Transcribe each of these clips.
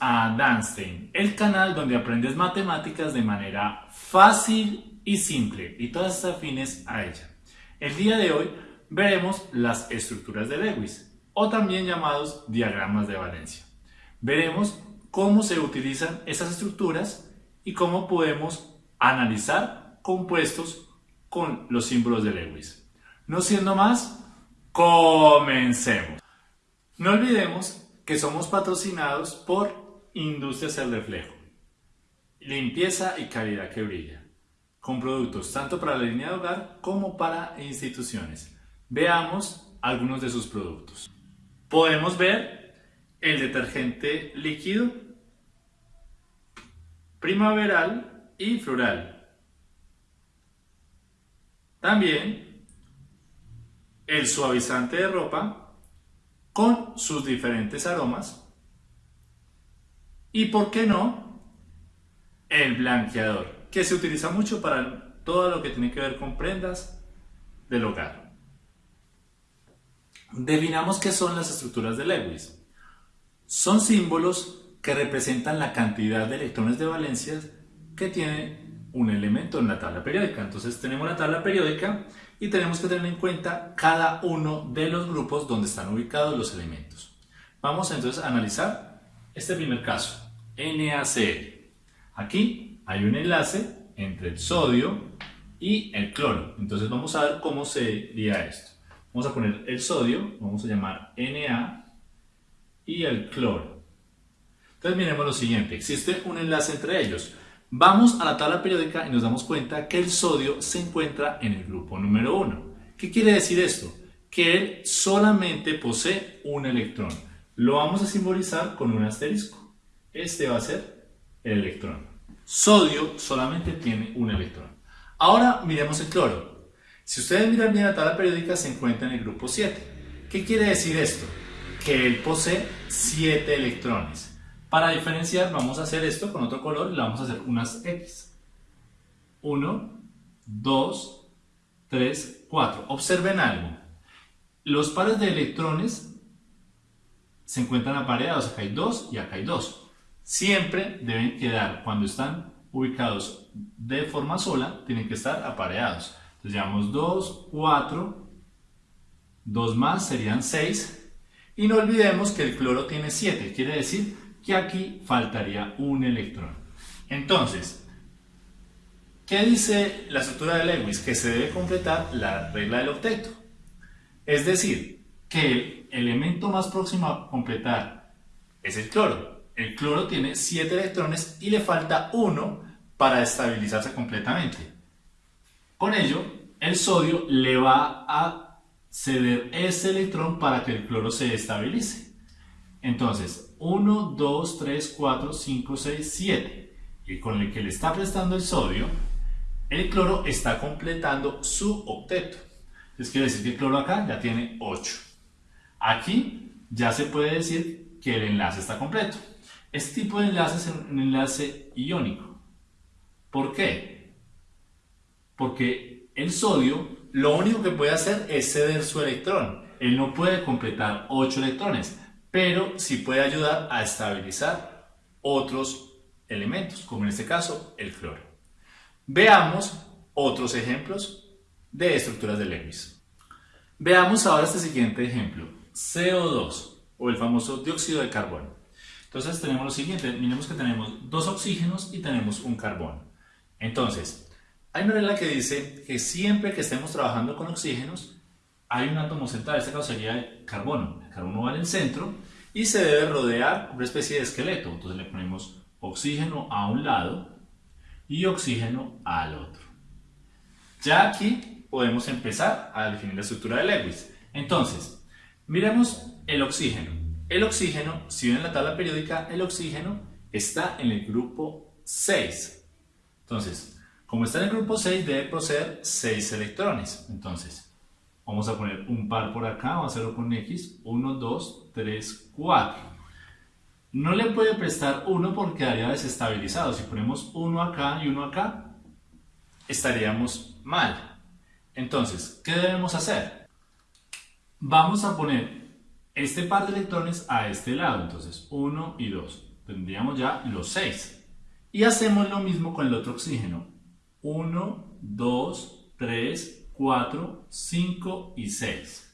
a Danstein, el canal donde aprendes matemáticas de manera fácil y simple y todas afines a ella. El día de hoy veremos las estructuras de Lewis o también llamados diagramas de valencia. Veremos cómo se utilizan esas estructuras y cómo podemos analizar compuestos con los símbolos de Lewis. No siendo más, comencemos. No olvidemos que somos patrocinados por Industrias El Reflejo. Limpieza y calidad que brilla. Con productos tanto para la línea de hogar como para instituciones. Veamos algunos de sus productos. Podemos ver el detergente líquido, primaveral y floral. También el suavizante de ropa con sus diferentes aromas. Y por qué no, el blanqueador, que se utiliza mucho para todo lo que tiene que ver con prendas del hogar. Definamos qué son las estructuras de Lewis. Son símbolos que representan la cantidad de electrones de valencia que tiene un elemento en la tabla periódica. Entonces tenemos la tabla periódica y tenemos que tener en cuenta cada uno de los grupos donde están ubicados los elementos. Vamos entonces a analizar este primer caso, NaCl. Aquí hay un enlace entre el sodio y el cloro. Entonces vamos a ver cómo sería esto. Vamos a poner el sodio, vamos a llamar Na y el cloro. Entonces miremos lo siguiente, existe un enlace entre ellos. Vamos a la tabla periódica y nos damos cuenta que el sodio se encuentra en el grupo número 1. ¿Qué quiere decir esto? Que él solamente posee un electrón. Lo vamos a simbolizar con un asterisco. Este va a ser el electrón. Sodio solamente tiene un electrón. Ahora miremos el cloro. Si ustedes miran bien la tabla periódica se encuentra en el grupo 7. ¿Qué quiere decir esto? Que él posee 7 electrones. Para diferenciar vamos a hacer esto con otro color y le vamos a hacer unas X. 1, 2, 3, 4. Observen algo. Los pares de electrones se encuentran apareados. Acá hay 2 y acá hay 2. Siempre deben quedar, cuando están ubicados de forma sola, tienen que estar apareados. Entonces llevamos 2, 4, 2 más serían 6. Y no olvidemos que el cloro tiene 7, quiere decir que aquí faltaría un electrón. Entonces, ¿qué dice la estructura de Lewis? Que se debe completar la regla del octeto. Es decir, que el elemento más próximo a completar es el cloro. El cloro tiene 7 electrones y le falta uno para estabilizarse completamente. Con ello, el sodio le va a ceder ese electrón para que el cloro se estabilice. Entonces, 1, 2, 3, 4, 5, 6, 7. Y con el que le está prestando el sodio, el cloro está completando su octeto. Entonces quiere decir que el cloro acá ya tiene 8. Aquí ya se puede decir que el enlace está completo. Este tipo de enlace es un enlace iónico. ¿Por qué? Porque el sodio lo único que puede hacer es ceder su electrón. Él no puede completar 8 electrones pero sí puede ayudar a estabilizar otros elementos, como en este caso el cloro. Veamos otros ejemplos de estructuras de Lewis. Veamos ahora este siguiente ejemplo, CO2 o el famoso dióxido de carbono. Entonces tenemos lo siguiente, miremos que tenemos dos oxígenos y tenemos un carbono. Entonces, hay una regla que dice que siempre que estemos trabajando con oxígenos, hay un átomo central, en este caso sería el carbono. Carbono va en el centro y se debe rodear una especie de esqueleto. Entonces le ponemos oxígeno a un lado y oxígeno al otro. Ya aquí podemos empezar a definir la estructura de Lewis. Entonces, miremos el oxígeno. El oxígeno, si ven en la tabla periódica, el oxígeno está en el grupo 6. Entonces, como está en el grupo 6, debe poseer 6 electrones. Entonces, Vamos a poner un par por acá, vamos a hacerlo con X. 1, 2, 3, 4. No le puede prestar 1 porque quedaría desestabilizado. Si ponemos 1 acá y 1 acá, estaríamos mal. Entonces, ¿qué debemos hacer? Vamos a poner este par de electrones a este lado, entonces 1 y 2. Tendríamos ya los 6. Y hacemos lo mismo con el otro oxígeno. 1, 2, 3, 4, 5 y 6.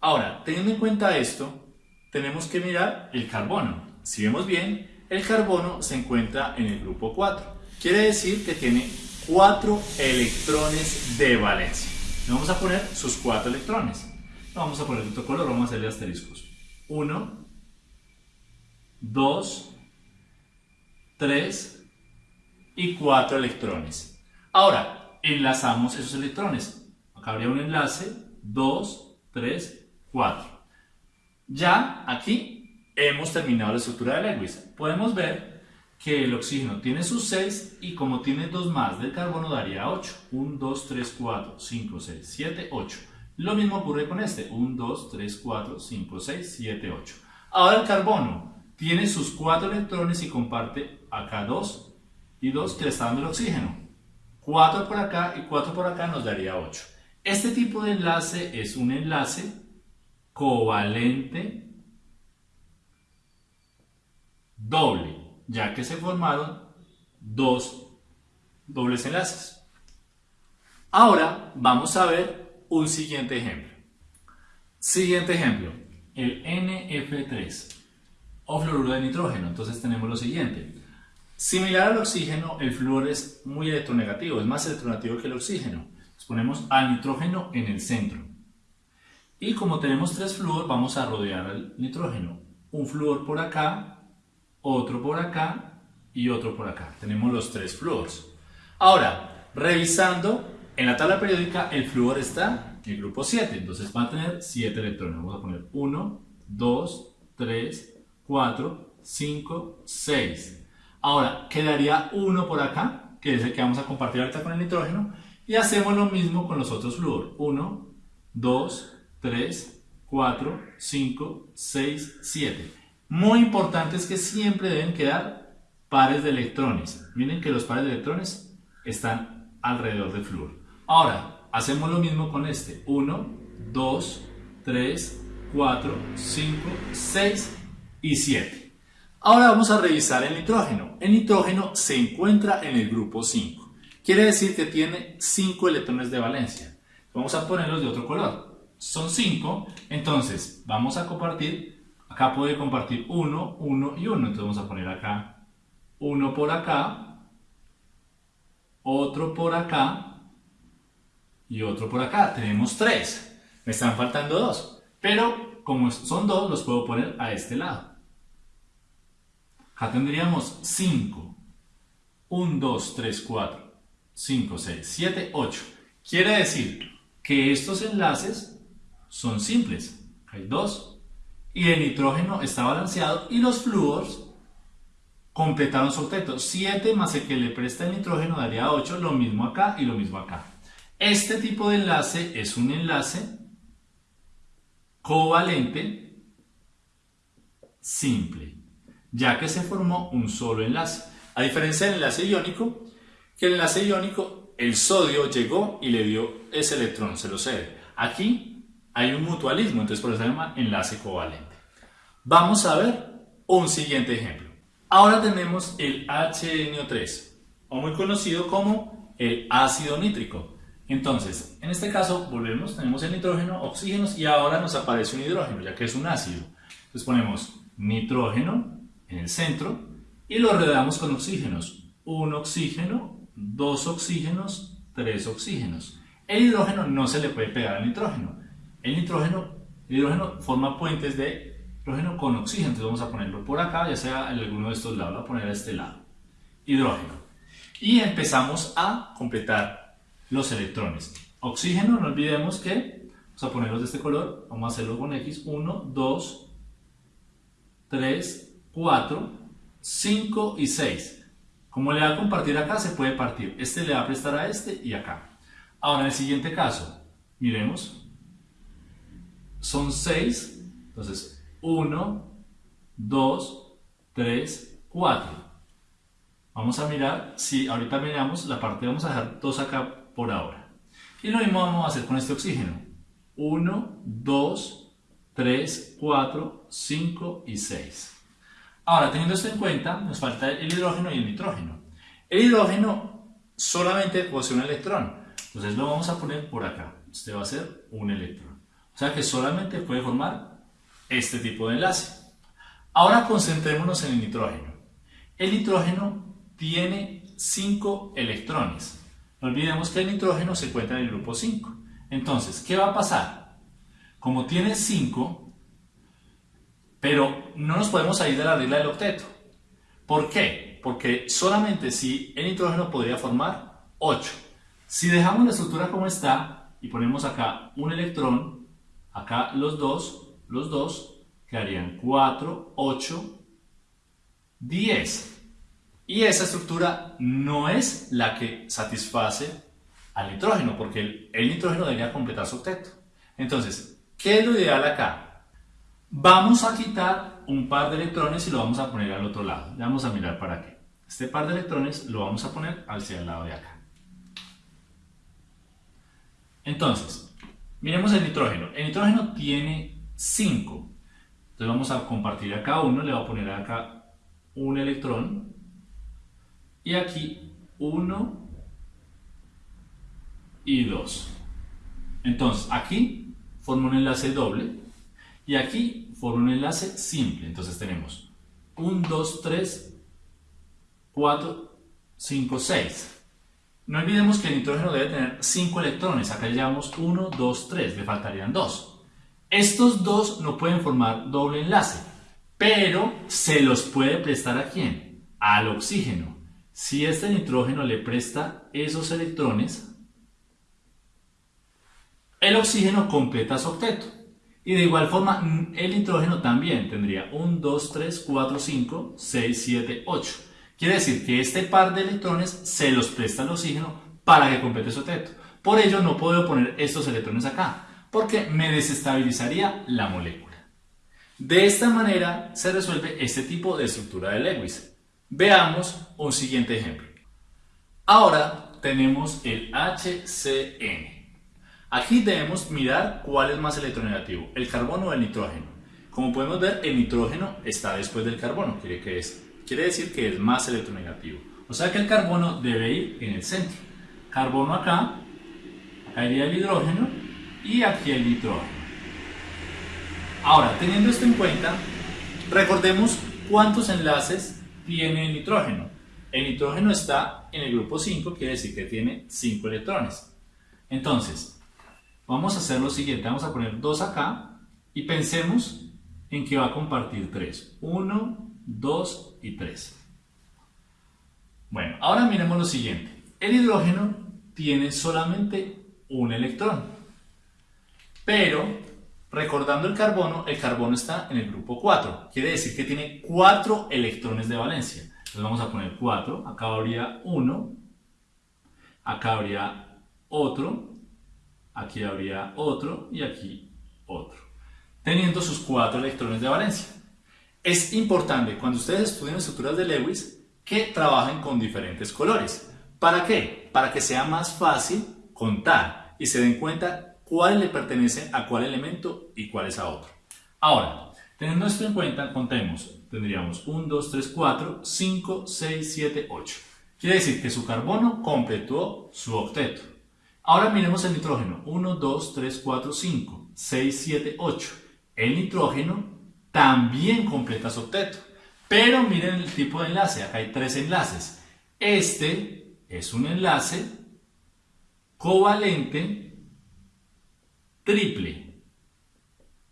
Ahora, teniendo en cuenta esto, tenemos que mirar el carbono. Si vemos bien, el carbono se encuentra en el grupo 4. Quiere decir que tiene 4 electrones de valencia. Le vamos a poner sus 4 electrones. Vamos a poner otro color, vamos a hacerle asteriscos. 1, 2, 3 y 4 electrones. Ahora, enlazamos esos electrones. Acá habría un enlace, 2, 3, 4. Ya aquí hemos terminado la estructura de Lewis. Podemos ver que el oxígeno tiene sus 6 y como tiene 2 más del carbono daría 8. 1, 2, 3, 4, 5, 6, 7, 8. Lo mismo ocurre con este. 1, 2, 3, 4, 5, 6, 7, 8. Ahora el carbono tiene sus 4 electrones y comparte acá 2 y 2 que le está dando el oxígeno. 4 por acá y 4 por acá nos daría 8. Este tipo de enlace es un enlace covalente doble, ya que se formaron dos dobles enlaces. Ahora vamos a ver un siguiente ejemplo. Siguiente ejemplo, el NF3 o fluoruro de nitrógeno. Entonces tenemos lo siguiente. Similar al oxígeno, el flúor es muy electronegativo, es más electronegativo que el oxígeno. ponemos al nitrógeno en el centro. Y como tenemos tres flúor, vamos a rodear al nitrógeno. Un flúor por acá, otro por acá y otro por acá. Tenemos los tres flúors. Ahora, revisando, en la tabla periódica el flúor está en el grupo 7, entonces va a tener 7 electrones. Vamos a poner 1, 2, 3, 4, 5, 6. Ahora, quedaría uno por acá, que es el que vamos a compartir ahorita con el nitrógeno, y hacemos lo mismo con los otros flúor. 1, 2, 3, 4, 5, 6, 7. Muy importante es que siempre deben quedar pares de electrones. Miren que los pares de electrones están alrededor del flúor. Ahora, hacemos lo mismo con este. 1, 2, 3, 4, 5, 6 y 7. Ahora vamos a revisar el nitrógeno. El nitrógeno se encuentra en el grupo 5. Quiere decir que tiene 5 electrones de valencia. Vamos a ponerlos de otro color. Son 5, entonces vamos a compartir, acá puede compartir 1, 1 y 1. Entonces vamos a poner acá uno por acá, otro por acá y otro por acá. Tenemos 3. Me están faltando 2. Pero como son 2, los puedo poner a este lado. Acá tendríamos 5. 1, 2, 3, 4, 5, 6, 7, 8. Quiere decir que estos enlaces son simples. Hay dos. Y el nitrógeno está balanceado y los flúors completaron su octeto. 7 más el que le presta el nitrógeno daría 8, lo mismo acá y lo mismo acá. Este tipo de enlace es un enlace covalente simple ya que se formó un solo enlace. A diferencia del enlace iónico, que el enlace iónico, el sodio llegó y le dio ese electrón, se lo cede. Aquí hay un mutualismo, entonces por eso se llama enlace covalente. Vamos a ver un siguiente ejemplo. Ahora tenemos el HNO3, o muy conocido como el ácido nítrico. Entonces, en este caso, volvemos, tenemos el nitrógeno, oxígenos y ahora nos aparece un hidrógeno, ya que es un ácido. Entonces ponemos nitrógeno, en el centro y lo rodeamos con oxígenos. Un oxígeno, dos oxígenos, tres oxígenos. El hidrógeno no se le puede pegar al nitrógeno. El nitrógeno, el hidrógeno forma puentes de hidrógeno con oxígeno. Entonces vamos a ponerlo por acá, ya sea en alguno de estos lados. Voy a poner a este lado. Hidrógeno. Y empezamos a completar los electrones. Oxígeno, no olvidemos que vamos a ponerlos de este color. Vamos a hacerlo con X. 1, 2, 3, 4, 5 y 6. Como le va a compartir acá, se puede partir. Este le va a prestar a este y acá. Ahora, en el siguiente caso, miremos. Son 6. Entonces, 1, 2, 3, 4. Vamos a mirar, si ahorita miramos la parte, vamos a dejar 2 acá por ahora. Y lo mismo vamos a hacer con este oxígeno. 1, 2, 3, 4, 5 y 6. Ahora, teniendo esto en cuenta, nos falta el hidrógeno y el nitrógeno. El hidrógeno solamente posee un electrón, entonces lo vamos a poner por acá. Este va a ser un electrón. O sea que solamente puede formar este tipo de enlace. Ahora concentrémonos en el nitrógeno. El nitrógeno tiene 5 electrones. No olvidemos que el nitrógeno se encuentra en el grupo 5. Entonces, ¿qué va a pasar? Como tiene 5, pero no nos podemos salir de la regla del octeto. ¿Por qué? Porque solamente si el nitrógeno podría formar 8. Si dejamos la estructura como está y ponemos acá un electrón, acá los dos, los dos, quedarían 4, 8, 10. Y esa estructura no es la que satisface al nitrógeno, porque el, nitrógeno debería completar su octeto. Entonces, ¿qué es lo ideal acá? Vamos a quitar un par de electrones y lo vamos a poner al otro lado. Ya vamos a mirar para qué. Este par de electrones lo vamos a poner hacia el lado de acá. Entonces, miremos el nitrógeno. El nitrógeno tiene 5. Entonces vamos a compartir acá uno, le voy a poner acá un electrón y aquí 1 y 2. Entonces aquí forma un enlace doble y aquí forma un enlace simple. Entonces tenemos 1, 2, 3, 4, 5, 6. No olvidemos que el nitrógeno debe tener 5 electrones. Acá llevamos 1, 2, 3, le faltarían 2. Estos dos no pueden formar doble enlace, pero se los puede prestar a quién? Al oxígeno. Si este nitrógeno le presta esos electrones, el oxígeno completa su octeto. Y de igual forma, el nitrógeno también tendría 1, 2, 3, 4, 5, 6, 7, 8. Quiere decir que este par de electrones se los presta al oxígeno para que complete su octeto. Por ello no puedo poner estos electrones acá, porque me desestabilizaría la molécula. De esta manera se resuelve este tipo de estructura de Lewis. Veamos un siguiente ejemplo. Ahora tenemos el HCN. Aquí debemos mirar cuál es más electronegativo, el carbono o el nitrógeno. Como podemos ver, el nitrógeno está después del carbono, quiere, decir que es más electronegativo. O sea que el carbono debe ir en el centro. Carbono acá, acá el hidrógeno y aquí el nitrógeno. Ahora, teniendo esto en cuenta, recordemos cuántos enlaces tiene el nitrógeno. El nitrógeno está en el grupo 5, quiere decir que tiene 5 electrones. Entonces, vamos a hacer lo siguiente, vamos a poner 2 acá y pensemos en que va a compartir 3. 1, 2 y 3. Bueno, ahora miremos lo siguiente. El hidrógeno tiene solamente un electrón, pero Recordando el carbono, el carbono está en el grupo 4. Quiere decir que tiene 4 electrones de valencia. Entonces vamos a poner 4. Acá habría 1. Acá habría otro. Aquí habría otro. Y aquí otro. Teniendo sus 4 electrones de valencia. Es importante cuando ustedes estudian estructuras de Lewis que trabajen con diferentes colores. ¿Para qué? Para que sea más fácil contar y se den cuenta cuál le pertenece a cuál elemento y cuál es a otro. Ahora, teniendo esto en cuenta, contemos. Tendríamos 1, 2, 3, 4, 5, 6, 7, 8. Quiere decir que su carbono completó su octeto. Ahora miremos el nitrógeno. 1, 2, 3, 4, 5, 6, 7, 8. El nitrógeno también completa su octeto. Pero miren el tipo de enlace. Acá hay tres enlaces. Este es un enlace covalente triple.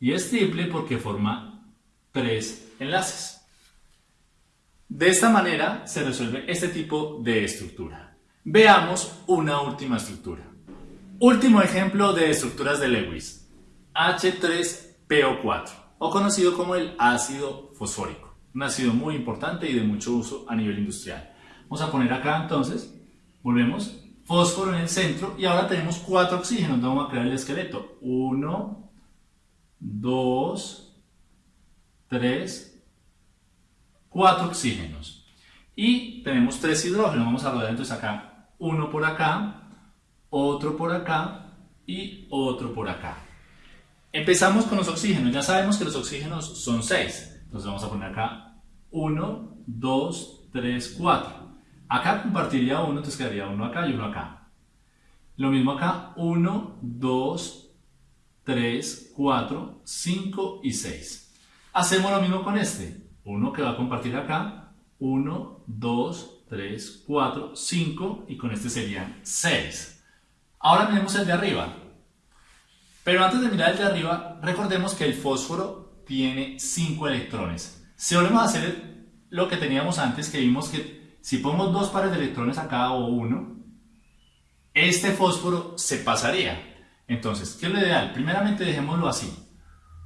Y es triple porque forma tres enlaces. De esta manera se resuelve este tipo de estructura. Veamos una última estructura. Último ejemplo de estructuras de Lewis. H3PO4, o conocido como el ácido fosfórico. Un ácido muy importante y de mucho uso a nivel industrial. Vamos a poner acá entonces, volvemos, fósforo en el centro y ahora tenemos cuatro oxígenos. Vamos a crear el esqueleto. Uno, dos, tres, cuatro oxígenos. Y tenemos tres hidrógenos. Vamos a rodar entonces acá uno por acá, otro por acá y otro por acá. Empezamos con los oxígenos. Ya sabemos que los oxígenos son 6. Entonces vamos a poner acá 1, 2, 3, 4. Acá compartiría 1, entonces quedaría 1 acá y 1 acá. Lo mismo acá, 1, 2, 3, 4, 5 y 6. Hacemos lo mismo con este. 1 que va a compartir acá, 1, 2, 3, 4, 5 y con este serían 6. Ahora miremos el de arriba. Pero antes de mirar el de arriba, recordemos que el fósforo tiene 5 electrones. Si volvemos a hacer lo que teníamos antes, que vimos que si ponemos dos pares de electrones acá o uno, este fósforo se pasaría. Entonces, ¿qué es lo ideal? Primeramente dejémoslo así.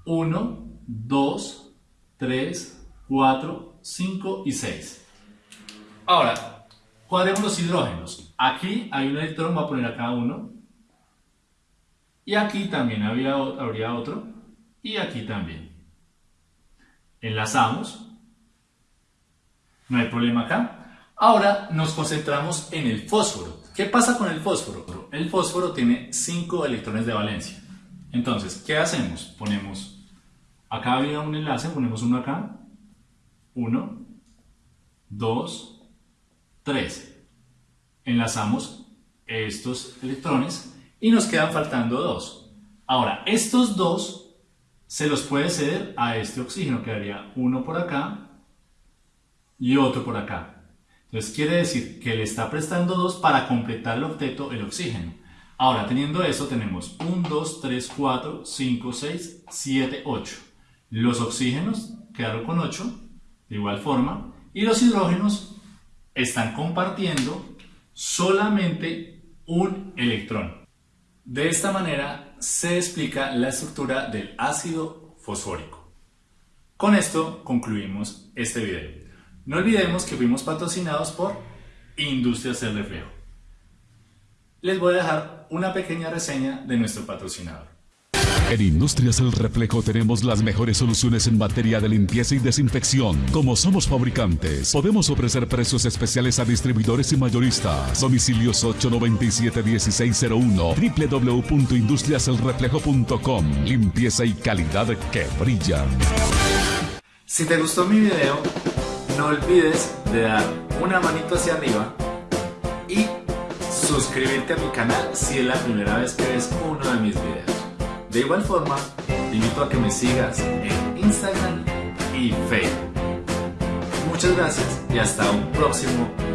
1, 2, 3, 4, 5 y 6. Ahora, cuadremos los hidrógenos. Aquí hay un electrón, voy a poner acá uno. Y aquí también había, habría otro. Y aquí también. Enlazamos. No hay problema acá. Ahora nos concentramos en el fósforo. ¿Qué pasa con el fósforo? El fósforo tiene 5 electrones de valencia. Entonces, ¿qué hacemos? Ponemos, acá había un enlace, ponemos uno acá, 1, 2, 3. Enlazamos estos electrones y nos quedan faltando dos. Ahora, estos dos se los puede ceder a este oxígeno, quedaría uno por acá y otro por acá. Entonces quiere decir que le está prestando dos para completar el octeto el oxígeno. Ahora, teniendo eso, tenemos 1, 2, 3, 4, 5, 6, 7, 8. Los oxígenos quedaron con 8, de igual forma, y los hidrógenos están compartiendo solamente un electrón. De esta manera se explica la estructura del ácido fosfórico. Con esto concluimos este video. No olvidemos que fuimos patrocinados por Industrias del Reflejo. Les voy a dejar una pequeña reseña de nuestro patrocinador. En Industrias El Reflejo tenemos las mejores soluciones en materia de limpieza y desinfección. Como somos fabricantes, podemos ofrecer precios especiales a distribuidores y mayoristas. Domicilios 897-1601, www.industriaselreflejo.com. Limpieza y calidad que brillan. Si te gustó mi video, no olvides de dar una manito hacia arriba y suscribirte a mi canal si es la primera vez que ves uno de mis videos. De igual forma, te invito a que me sigas en Instagram y Facebook. Muchas gracias y hasta un próximo.